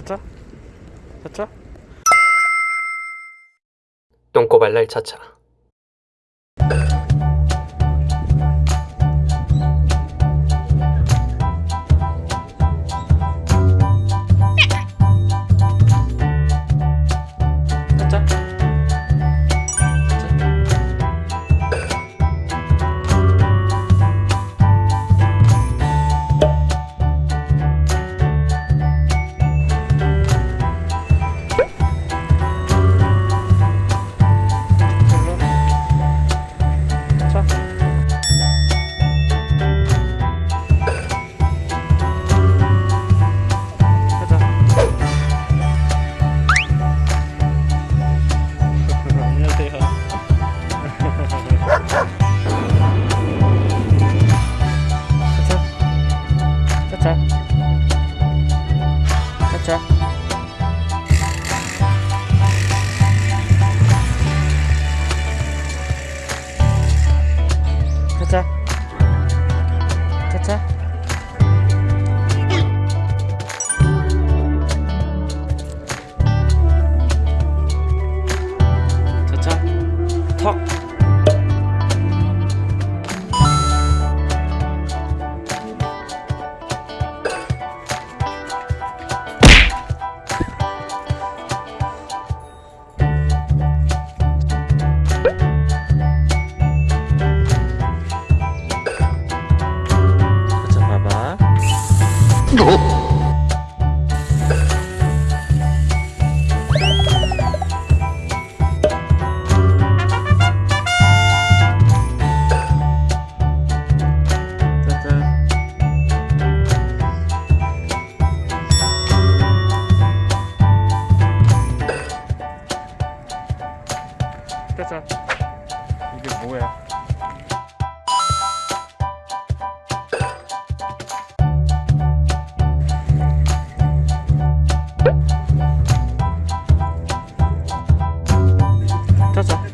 차차 차차 똥꼬발랄 차차 됐죠? 됐죠? 됐죠? 구독! 이게 뭐야 casa.